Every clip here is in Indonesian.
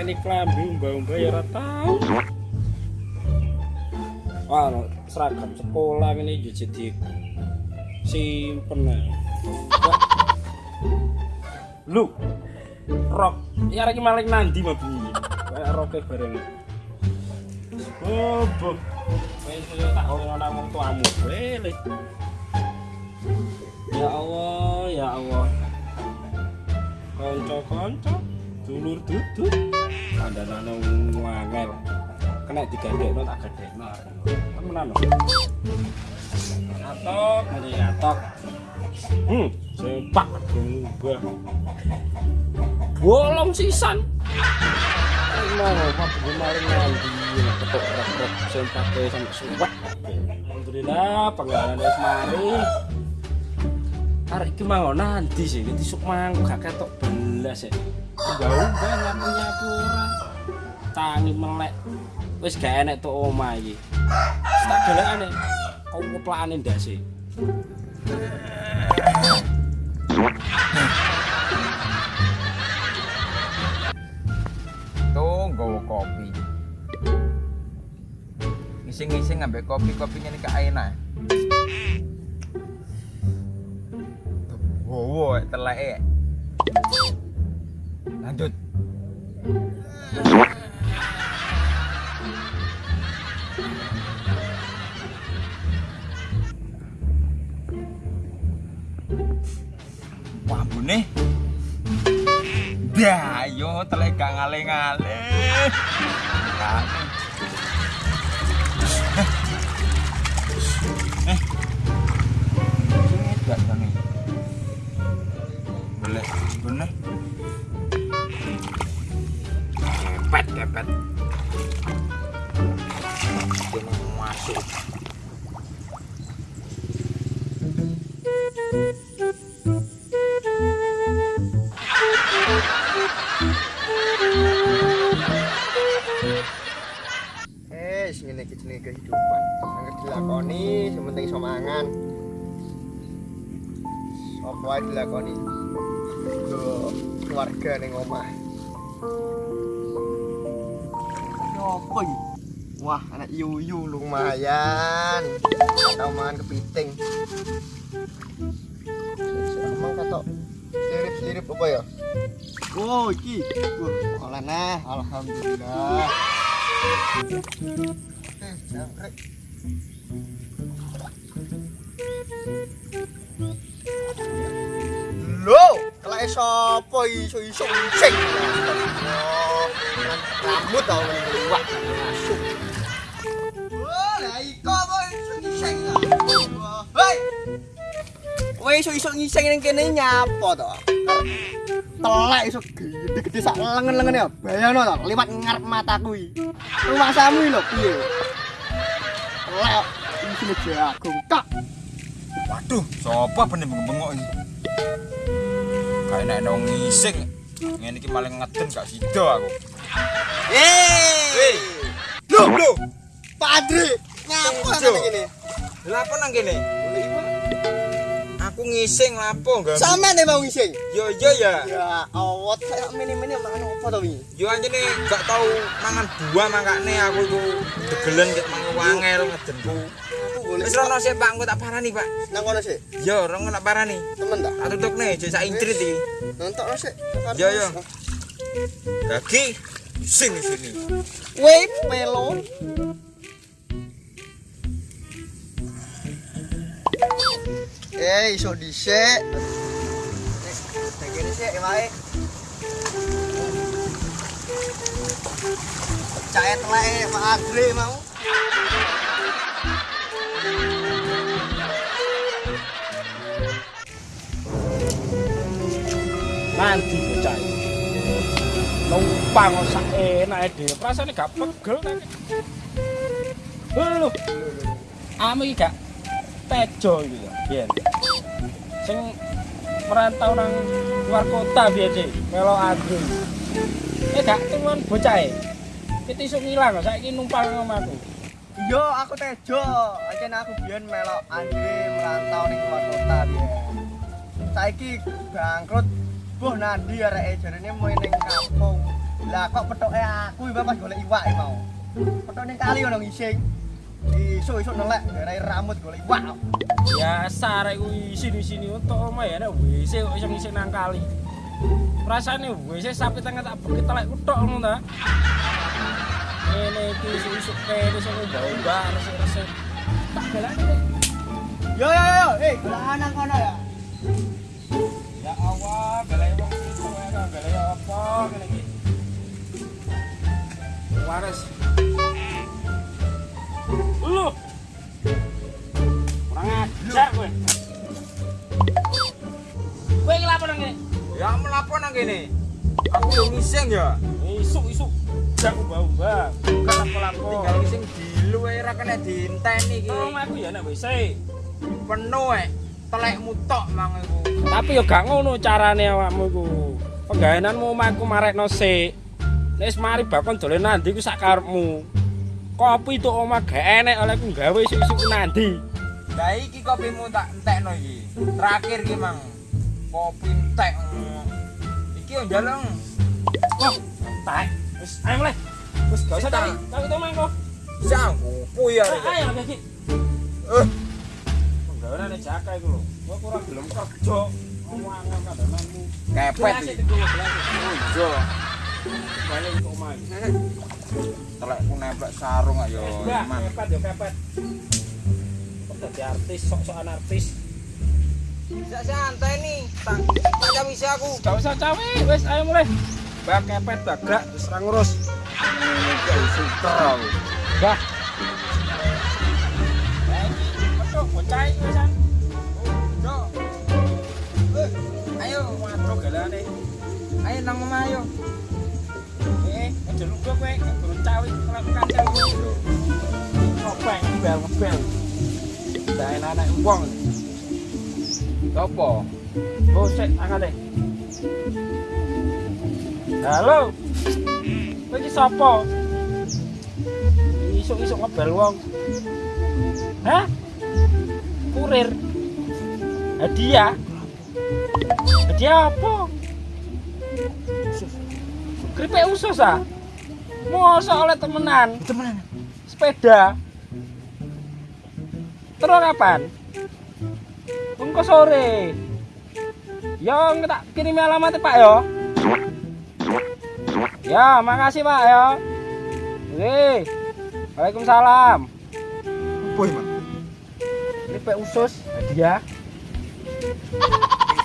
mepeni klambi mbak-mbak ya ora tau. Wah, seragam sekolah ini jadi di simpen. Lu rok ya lagi maling nandi mah bunyi. Kayak roknya bareng. Oh, boh. Wes tak ana wong tuamu. Ya Allah, ya Allah. Kanca-kanca, dulur duduk. Kandhanane wangel. Kena digandekno tak gadekno. Temenan lho. Atok, ngene atok. Hmm, sempak berubah. Bolong sisan. Emang apa gue maling nanti ketok ketok sempake sampai suwek. Alhamdulillah pengalaman wis mari. Arek iki mau nanti sih, iki sok mangko gak ketok belas ya. Mbah-mbah nyapu-nyapu ora. Tangi melek. Wis gak enek tok omah iki. Wis Tak delokane. Kau keplakane ndase. Tuh, nggawa kopi. Ngising-ngising ngambek kopi-kopinya nih ke Aina. Wow, telek. Lanjut. Wah, bune. Dah, yo telek ngale-ngale. Eh, ngene iki jenenge kehidupan. Angger dilakoni, sementing iso mangan. Apa ae dilakoni. Keluarga ning omah. Iki? Wah, anak yuyu lumayan. Tau mangan kepiting. Emang katok sirip-sirip apa ya? Oh, iki. Wah, olah nah, alhamdulillah. Eh, jangkrik. Lho, kelake sapa iso-iso ngicing? Rambut tau masuk. Wah, lah iko iso ngicing? Hei. Kowe iso-iso ngicing ning kene nyapa to? Telek iso gede-gede sak lengen-lengen ya. Bayangno to, liwat ngarep mataku iki. Rumah samu lho piye? Telek isine jagung kak. Waduh, sapa bener bengok iki? Kayak nek nang ngising. Ngene iki maling ngeden gak sida aku. Hei. Lho, lho. Pak Adri, nyapa Jo. nang kene? Lha apa nang kene? Aku ngising lapo enggak? Sampeyan nek mau ngising. Yo yo ya. Ya Allah, kayak mini-mini mangan apa to wingi? Yo anjene gak tau mangan buah mangkane aku iku degelen ket mangan wangel ngedenku. Aku golek Wis rono sik Pak, engko tak parani, Pak. nang kono sik. Yo, rono tak parani. Temen ta? Tak tutukne aja sak intrit iki. Nonton sik. Yo, yo. Dagi sini sini. Wei pelo. Eh, iso dhisik. Nek kene sik wae. Cahet teleke Pak Adri mau. Nanti bocah. Numpang kok sak enake dhewe. Rasane gak pegel ta. Lho. Ame iki gak tejo iki ya. Biyen. Sing merantau nang luar kota sih, melo agro. Eh gak temen bocah e. Kita iso ngilang saiki numpang nang omahku. Yo, aku Tejo. Ajen aku biyen melok Andre merantau ning luar kota biyen. Saiki bangkrut. Buh nandi areke jarene mau ning kampung. Lah kok petoke aku iki pas golek iwak iki mau. Petok ning kali ono ngising. Isuk-isuk nelek darai rambut golek iwak. Biasa rek ku isin-isini untuk omah ya nek WC kok iso ngising nang kali. Rasane WC sapi tengah tak bukit telek kutok ngono ta. Ngene iki isuk-isuk kene sing mbak resik-resik. Tak galane Dek. Yo yo yo, eh golek nang kono ya. Ya Allah, galai wong itu ya, galai apa ngene iki. Wares. Ya melapo nang kene. Aku yo ngising ya. Isuk-isuk jak ubah-ubah. Bukan lapo-lapo. Tinggal ngising dilu ae ra kena diinteni iki. Tolong aku ya nek WC. Penuh ae. Telekmu tok mang iku. Tapi yo gak ngono carane awakmu iku. Penggaenanmu omahku marekno sik. Nek wis mari bakon dolen nandi ku sak karepmu. Kopi tok omah gak enek oleh ku gawe isuk-isuk nandi. Lah iki kopimu tak entekno iki. Terakhir iki mang. Kopi entek. Iki yo njalung. Wah, tak. Wis ayo mulai. Wis gak usah Sita. tapi. Tapi to mangko. Sanggupu ya. Ayo iki. Eh, Penggaweane jaka iku lho. Kok ora gelem kerja. Omong kandananmu. kepet. Ojo. Balik ke omah. iki. Telekku nemplek sarung ayo. Kepet yo kepet. Kok dadi artis, sok-sokan artis. Bisa santai nih. Tak tak jam isi aku. Gak usah cawe, wes ayo mulai. Bak kepet bagrak terus ra ngurus. Suter aku. Bah. Betul, bocah iki wesan. Ojo. Eh, ayo. Waduh galane. Ayo nang omah ayo. Eh, aja lupa kowe, guru cawe cawe dulu. Ngopeng, bel, bel. Dan anak wong. Sopo? Angkat deh. Halo. Kowe iki sapa? Isuk-isuk ngebel wong. Hah? Kurir. Hadiah. Hadiah apa? Keripik usus ah? Masa oleh temenan? Temenan. Sepeda. Terus kapan? Engko sore. Ya, tak kirim alamatnya Pak ya. Ya, makasih Pak ya. Oke. Waalaikumsalam. Boy, Mang. Keripik usus hadiah.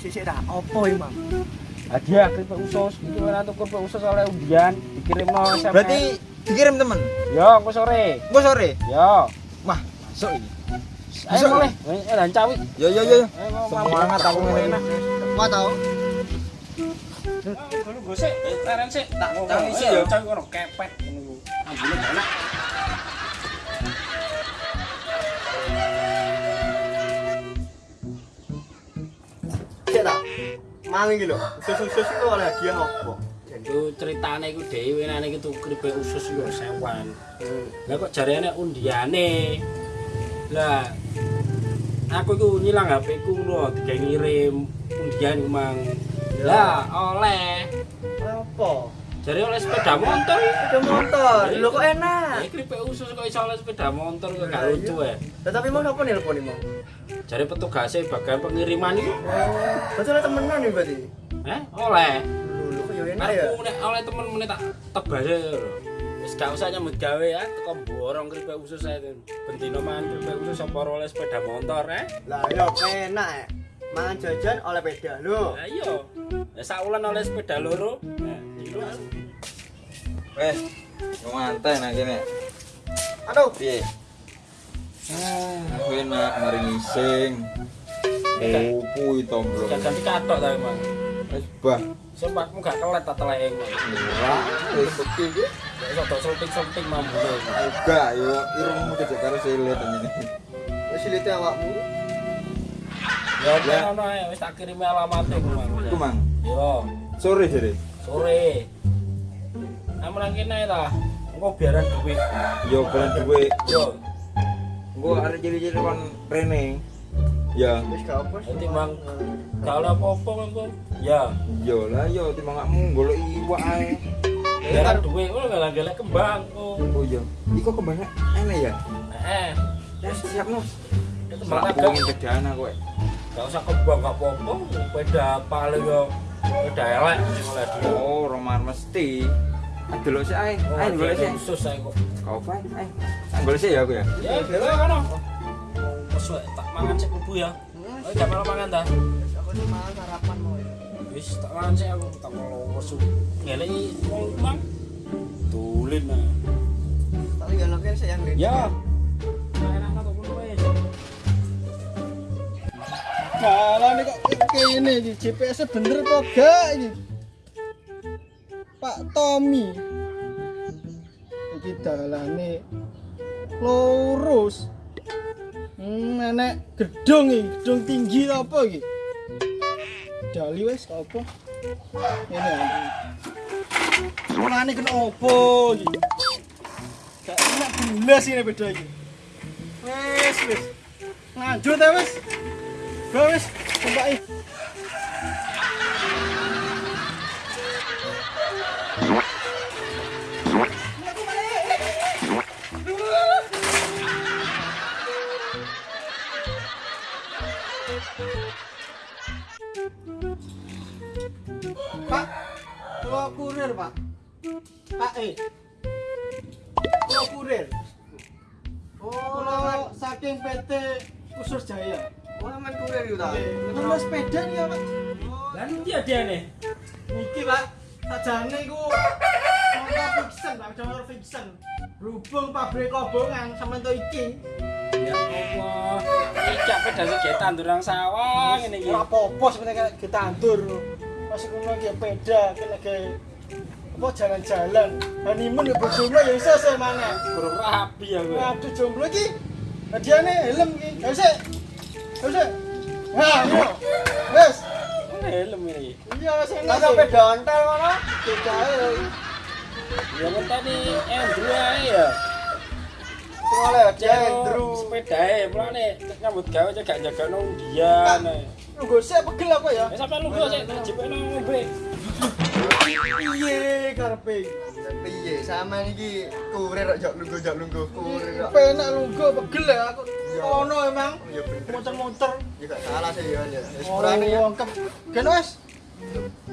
Sisik dah, opo iki, Mang? Hadiah keripik usus. Iki ora tuku keripik usus oleh undian, dikirimno SMS. Berarti dikirim temen. yo engko sore. Engko sore. Yo. Wah, masuk ini. Ayo mulai. Eh, dan cawi. Yo yo yo. yo. Semangat aku ngene. Kuat tau? Dulu gue sih, leren sih, tak mau tak isi ya, ya. cari orang kepet, enak. Sik ta. Mang iki lho, usus-usus iku oleh hadiah opo? Itu ceritanya itu dewi, nane itu keripik usus itu sewan. Lah kok jarinya undiane. Lah, aku itu nyilang HP ku lho, digawe ngirim undian ku, mang. Lah, oleh. Apa? Jari oleh sepeda motor. Sepeda motor. Lho kok enak. Eh, keripik usus kok iso oleh sepeda motor kok gak lucu ya. Lah tapi mau apa nelpon Mang? Jari petugasnya bagian pengiriman itu. Oh, berarti oleh temenan nih berarti. Eh, oleh. Lho kok yo enak ya. Aku oleh temen meneh tak tebare lho. Wis gak usah nyambut gawe ya, teko borong keripik usus ae. Bendino mangan keripik usus apa oleh sepeda motor eh. Lah yo enak ya. Mangan jajan oleh peda lho. Lah iya. Ya sak wulan oleh sepeda loro. Nah, itu Wes. Yo ngantai nang kene. Aduh, Piye? Ah, aku enak mari ngising. Opo itu belum. jajan dikatok ta emang. Wes bah. Sumpahmu gak kelet ta teleke. Ora, wis bukti iki. Ya iso tok sulting-sulting mambune. Enggak, yo irungmu cecek karo silet ini. wis silite awakmu. Ya ben ono ae wis tak kirim alamate ku mang. Iku mang. Yo, Sore jare. sore. Kamu nang kene ta. Engko biaran duit. Yo ben duwe. Yo, Engko arek cilik-cilik kon rene. Ya, Wis gak apa sih. Nanti, Mang. Kalau apa-apa engko. Ya. yo lah yo timbangakmu golek iwak ae. Biar duwe ngono galak-galak kembang. Oh. Oh iya. Iku kembangnya aneh ya. Eh, Ya siap no. kembang agak bedaan aku. eh. Gak usah kembang gak apa-apa, beda paling yo beda elek oleh dia. Oh, roman mesti. Delok sih ae. Oh, Ae golek sih. khusus saya kok. Kau apa? Ae. Golek sih ya aku ya. Ya, dewe kono. Wae, tak mangan sik kubu ya. Oh, gak malah mangan ta. Aku nih malah sarapan mau. Wis tak mangan sik aku tak mau wesu. Ngeleki wong mang. Tulin nah. Tak tinggal lagi saya yang ini. Ya. Malah nih kok kene iki GPS -nya bener apa gak iki? Pak Tommy. Iki dalane lurus. Hmm, gedung iki, gedung tinggi ta apa iki? Dali wis apa? Ngene. Ora kena opo iki. Kak enak bulas ini beda iki. Wis, wis. Lanjut ta wis. Go wis, kembali. Kurir, Pak. Pak, eh. Kula kurir. Kula saking PT Usus Jaya. Oh, aman kurir itu tak. Nomor sepeda nih ya, Pak. Lan dia dia nih. Niki, Pak. Sajane iku motor fiction, Pak. Motor fiction. Berhubung pabrik kobongan sama itu iki. Ya Allah. Iki apa dasar kayak tanduran sawah ngene iki. Ora apa-apa sebenarnya kayak ngono iki peda kena ke apa jalan-jalan. Honeymoon ya bojomu ya iso sih mana. Burung rapi aku. Aduh jomblo iki. Hadiahnya helm iki. Gak usah. Gak usah. Nah, yo. Mana helm ini? Iya, enak. Tak sampai dontel mana? Bedae. Ya ngenteni Andrew ae ya. Soalnya dia Dia Andrew. sepedae, mulane nyambut gawe aja gak jaga nang dia. Lu gak usah pegel aku ya. Ya sampe lu kok sik jepek nang ngombe. Piye karepe? Piye sama iki kurir kok jok lungguh lungguh kurir kok. Penak lu gak pegel ya aku. Iya. Ono emang. Ya bener. Muter-muter. Ya gak salah sih ya. ya. Wis Oh, berani ya. wongkep. Gen wes.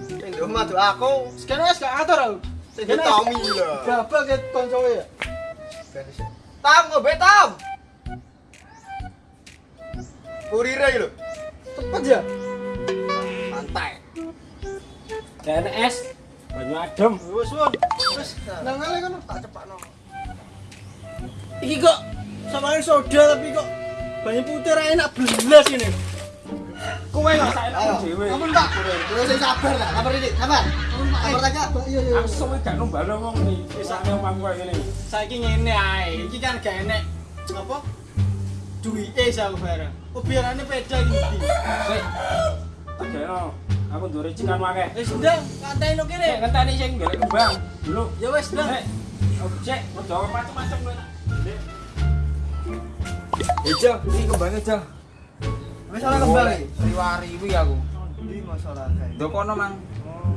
Sing domah tuh aku. Gen wes gak atur aku. Sing Tommy lho. Babak ke koncowe ya. Tam ngobe tam. Kurire lho. Cepet ya. Santai. DNS banyu adem. Wes won. Wes nang ngale kono. Tak cepakno. Iki kok samain soda tapi kok banyak putih ra enak belas ini. Kowe gak sak Ayo. enak dhewe. Ampun Pak. Kulo sing sabar tak. Sabar iki. Sabar. Sabar aja. Iya iya. Langsung gak nombalo wong iki. Pisane omah kowe ngene. Saiki ngene ae. Iki kan gak enek apa? Duwike sak barang. Biarane peda iki. Sik. Tak kira aku ndure cikan wae. Wis ndang, kantai no kene. ngenteni sing golek kembang dulu. Ya wis ndang. Nek objek wedo macam-macam kowe. Ejo, iki kembangnya Jo. Wis ora kembang iki. Riwari-riwi aku. Iki masalah kae. Ndok kono mang.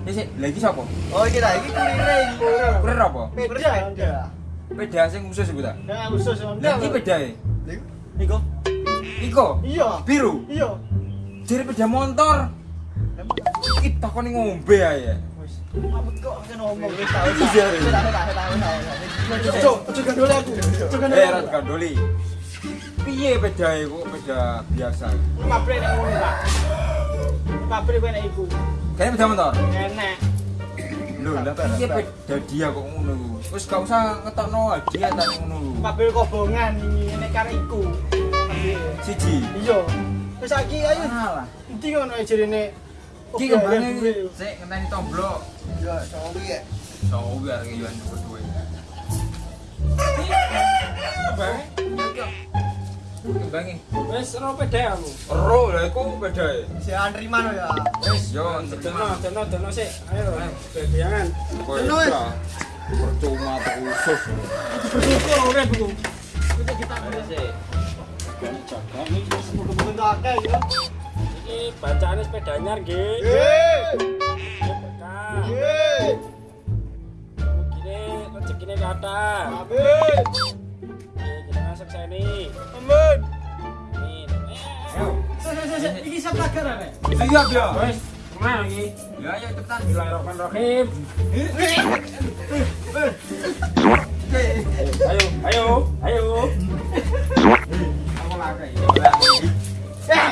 Ya sik, lagi sapa? Oh iki ta, iki kurire iki. Kurir apa? Peda. Peda. Peda sing khusus iku ta. Nah, khusus Lah iki pedae. Niko. Iko Iya. biru. Iya. Jere peda motor. Iki takoni ngombe ae. Amit kok kan ngomong wis Iki jare. Tahu tahu tahu tahu. Ojo, ojo gandoli aku. Eh, gandoli. rat gandoli. Piye pedae kok peda biasa? Pabrik nek ngono, Pak. Pabrik kowe nek iku. Kayaknya peda motor. Enek. Lho, lah piye peda dia kok ngono? Wis gak usah ngetokno hadiah ta ning ngono ku. Pabrik kobongan ini nek karo iku. Siji. Iya. Wis saiki ayo. Alah. Endi ngono jerene. Iki kembangnya iki. Sik ngenteni tomblok. Ya, soalnya ya. Sowo biar yuan berdua. Kembang. Kembangi. Wis ora pede aku. Ero lah iku pedae. Si Andri mano ya. Wis yo Dono, dono, dono sik. Ayo, wis. ora. Percuma terus. Bersyukur. Kita ya. iki bacaane sepeda anyar nggih. Yeay. Berkah. Yeay. Rezekinya kata. Amin. Kita masuk sini. Amin. Amin. Ayo. Iki siapa karane? Siap ya. Wes, ke mana lagi? Ya ayo cepetan. Bismillahirrahmanirrahim. Ayo, ayo, ayo. Aku lagi. Eh,